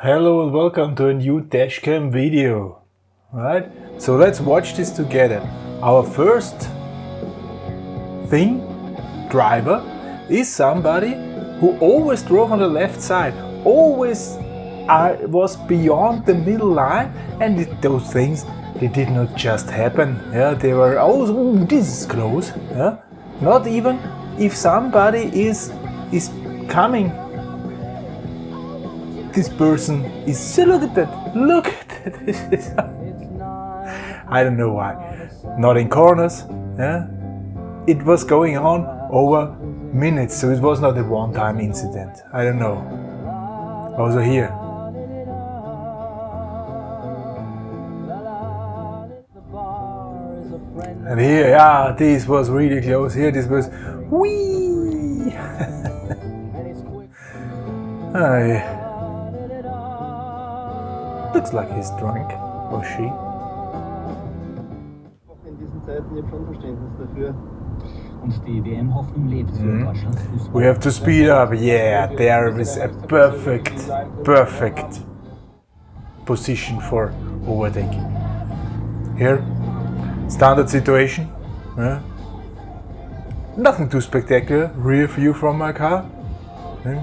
Hello and welcome to a new dashcam video. Right? So let's watch this together. Our first thing, driver, is somebody who always drove on the left side, always uh, was beyond the middle line and it, those things, they did not just happen. Yeah, they were, oh, this is close. Yeah? Not even if somebody is, is coming this person is so look at that look at this I don't know why. Not in corners yeah? It was going on over minutes so it was not a one-time incident. I don't know. Also here. And here yeah this was really close. Here this was wee yeah. Looks like he's drunk, or she. In diesen Zeiten, ich habe schon Verständnis dafür. Und die WM-Hoffnung lebt für. Mhm. Deutschlands Fußball. We have to speed up. Yeah, there is a perfect, perfect position for overtaking. Here, standard situation. yeah. Nothing too spectacular. Rear view from my car. Yeah.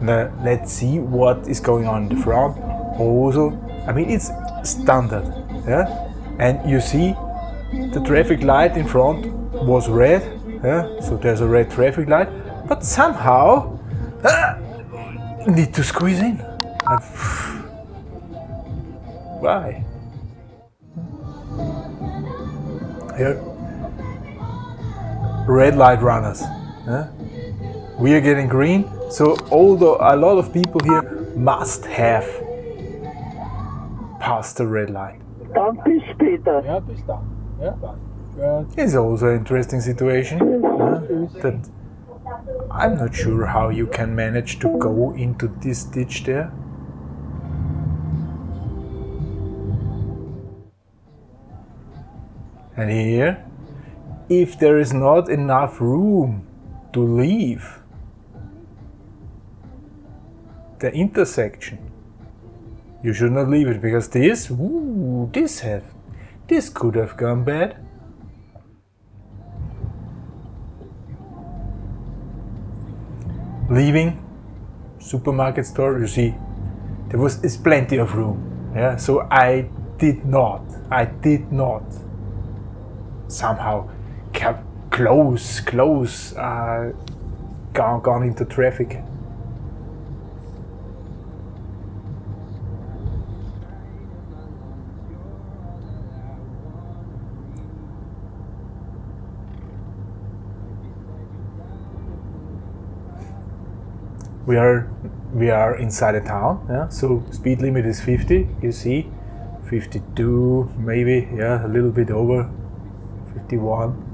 Now, let's see what is going on in the front. Also, I mean, it's standard. Yeah, and you see the traffic light in front was red, yeah, so there's a red traffic light, but somehow ah, need to squeeze in. And Why? Here, red light runners. yeah. We are getting green, so although a lot of people here must have passed the red light. Dann bis später. Ja, bis dann. Ja, Gut. It's also an interesting situation. uh, that I'm not sure how you can manage to go into this ditch there. And here, if there is not enough room to leave the intersection, you should not leave it because this, ooh, this have, this could have gone bad. leaving supermarket store you see there was is plenty of room yeah so i did not i did not somehow kept close close uh, gone, gone into traffic we are we are inside a town yeah? So speed limit is 50 you see? 52 maybe yeah a little bit over 51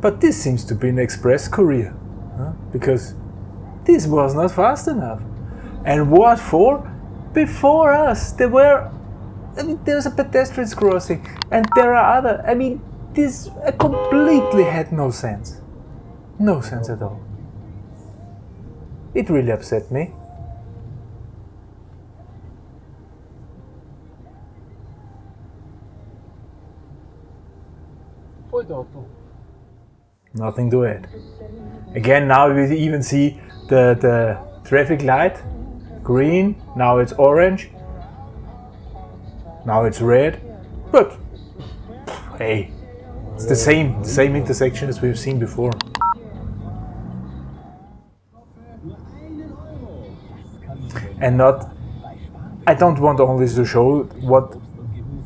but this seems to be an express courier huh? because this was not fast enough. And what for? Before us there were I mean, there's a pedestrians crossing and there are other I mean this completely had no sense. No sense at all it really upset me. Nothing to add. Again, now we even see the, the traffic light, green, now it's orange, now it's red, but hey, it's the same, the same intersection as we've seen before. And not I don't want only to show what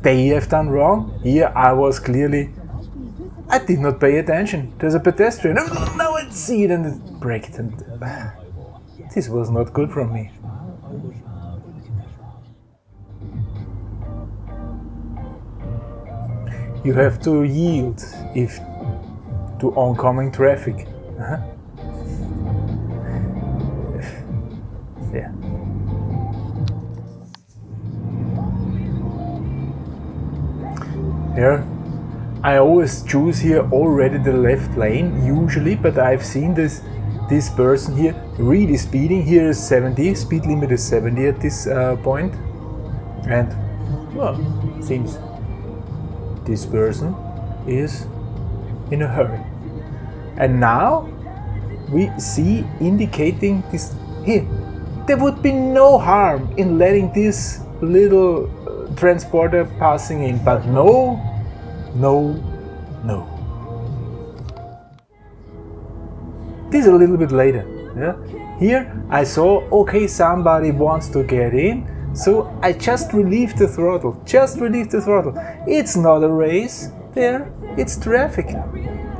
they have done wrong. Here I was clearly I did not pay attention. There's a pedestrian. Now I see it and it and this was not good from me. You have to yield if to oncoming traffic. Uh-huh. Yeah. Here, I always choose here already the left lane, usually, but I've seen this this person here really speeding. Here is 70, speed limit is 70 at this uh, point. And, well, seems this person is in a hurry. And now we see indicating this here. There would be no harm in letting this little uh, transporter passing in, but no, no, no. This is a little bit later. Yeah. Here I saw, okay, somebody wants to get in, so I just relieved the throttle. Just relieved the throttle. It's not a race there, it's traffic.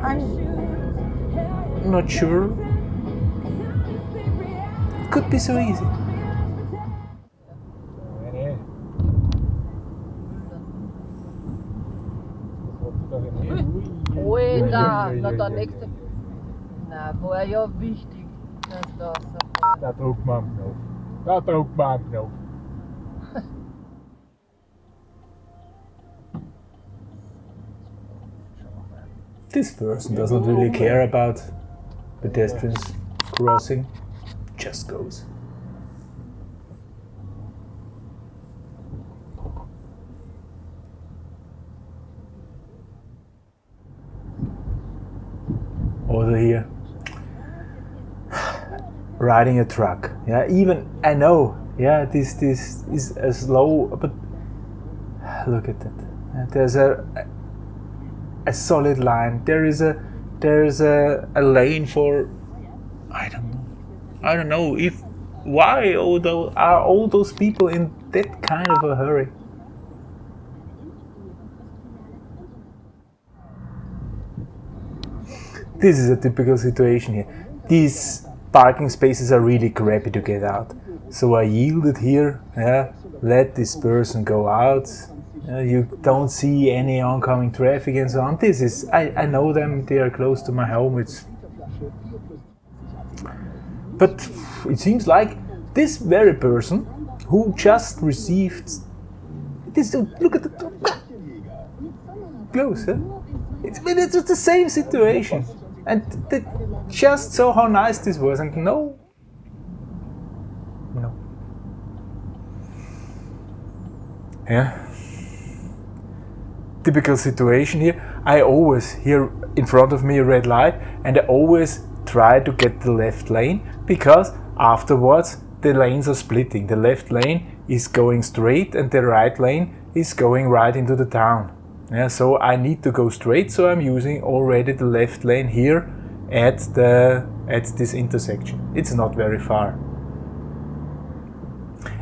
I'm not sure. It could be so easy. Da, ui, na ui, der ui, nächste. Na, war er ja wichtig, dass da so Da drückt man am Knopf. Da drückt man am Knopf. This person doesn't really care about pedestrians crossing, just goes. Over here, riding a truck. Yeah, even I know. Yeah, this this is a slow, but look at that. There's a a solid line. There is a there is a, a lane for I don't know. I don't know if why all those, are all those people in that kind of a hurry. This is a typical situation here. These parking spaces are really crappy to get out. So I yielded here, yeah, let this person go out. Uh, you don't see any oncoming traffic and so on. This is, I, I know them, they are close to my home. It's, but it seems like this very person who just received this, look at the close, huh? It's, it's the same situation. And just saw how nice this was, and no, no. Yeah. Typical situation here. I always hear in front of me a red light, and I always try to get the left lane because afterwards the lanes are splitting. The left lane is going straight, and the right lane is going right into the town. Yeah, so I need to go straight, so I'm using already the left lane here at the at this intersection. It's not very far.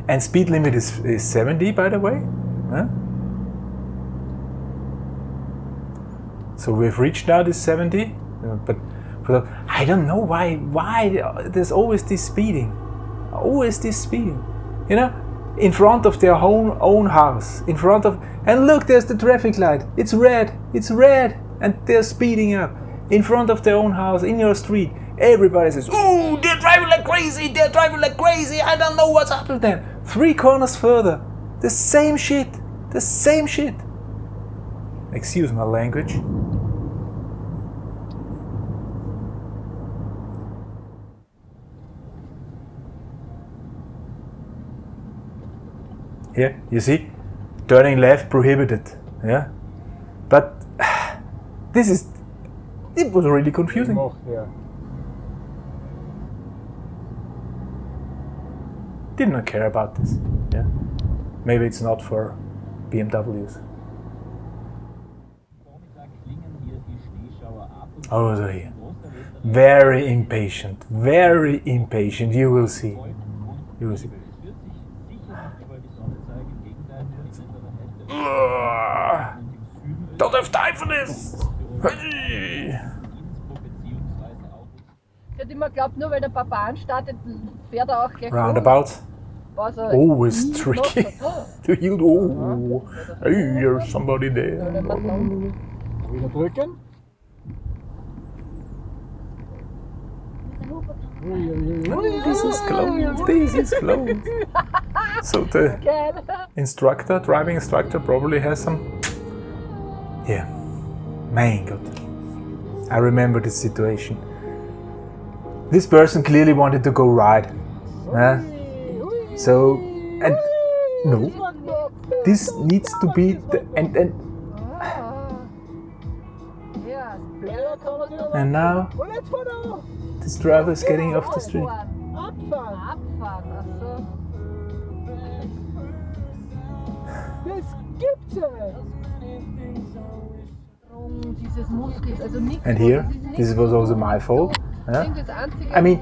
And speed limit is, is 70 by the way. So we've reached now this 70, uh, but the, I don't know why why there's always this speeding, always this speeding, you know, in front of their own own house, in front of and look, there's the traffic light. It's red, it's red, and they're speeding up in front of their own house in your street. Everybody says, "Oh, they're driving like crazy! They're driving like crazy! I don't know what's up with them." Three corners further, the same shit, the same shit. Excuse my language. Here, you see, turning left prohibited. Yeah, but this is it was really confusing. Ja. Did not care about this. Yeah, maybe it's not for BMWs. Vormittag klingen hier die Schneeschauer ab und Oh, so here. Very impatient. Very impatient. You will see. You will see. Don't have time for this. Hey. Innsbruck beziehungsweise auch Ich hätte immer geglaubt, nur weil der Papa anstartet, fährt er auch gleich Roundabout. Was er Always tricky to yield. Oh, hey, there's somebody there. Wieder drücken. This is close. This is close. So the instructor, driving instructor, probably has some. Yeah, Gott. I remember this situation. this person clearly wanted to go right. Yeah. So, and no, this needs to be the, and and and now this driver is getting off the street. And here, this was also my fault. Yeah. I mean,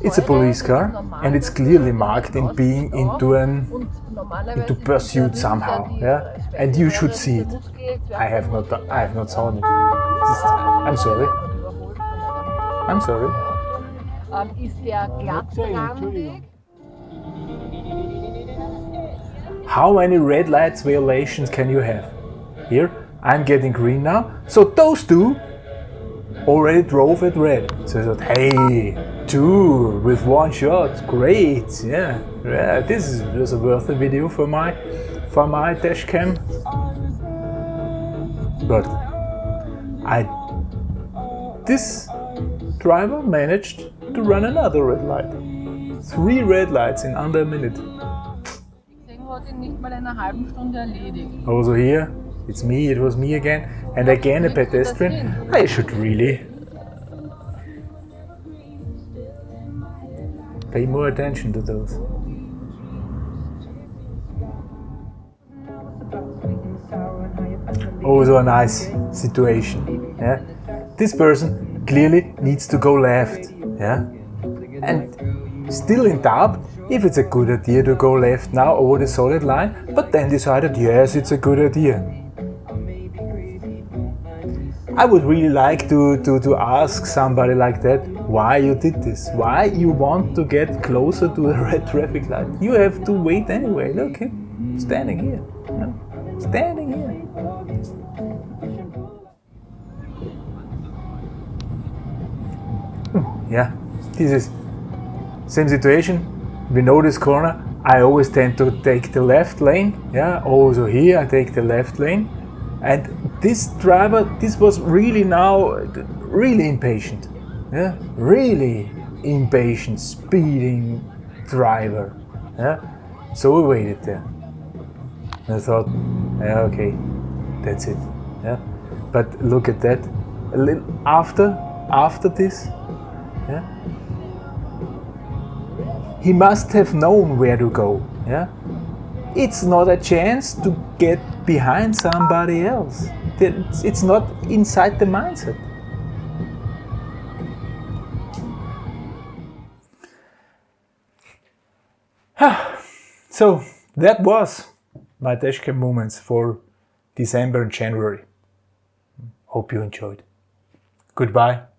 It's a police car and it's clearly marked in being into an into pursuit somehow, yeah? And you should see it. I have not I have not saw it. I'm sorry. I'm sorry. How many red lights violations can you have? Here, I'm getting green now. So those two already drove at red. So I thought, hey, two with one shot, great, yeah, yeah. This is just a worth a video for my for my dash cam. But I this driver managed to run another red light. Three red lights in under a minute. Deswegen hat ihn nicht mal in einer halben Stunde erledigt. Also here, it's me, it was me again, and again a pedestrian. I should really pay more attention to those. Also a nice situation. Yeah, this person clearly needs to go left. Yeah, and still in doubt if it's a good idea to go left now over the solid line, but then decided yes, it's a good idea. I would really like to, to, to ask somebody like that why you did this, why you want to get closer to a red traffic light. You have to wait anyway. Look, him standing here, standing here. Hmm. Yeah, this is same situation. We know this corner. I always tend to take the left lane. Yeah, also here I take the left lane. And this driver, this was really now really impatient. Yeah, really impatient, speeding driver. Yeah, so we waited there. And I thought, yeah, okay, that's it. Yeah, but look at that. A little after, after this, yeah, he must have known where to go. Yeah, it's not a chance to get behind somebody else. It's, not inside the mindset. so that was my dashcam moments for December and January. Hope you enjoyed. Goodbye.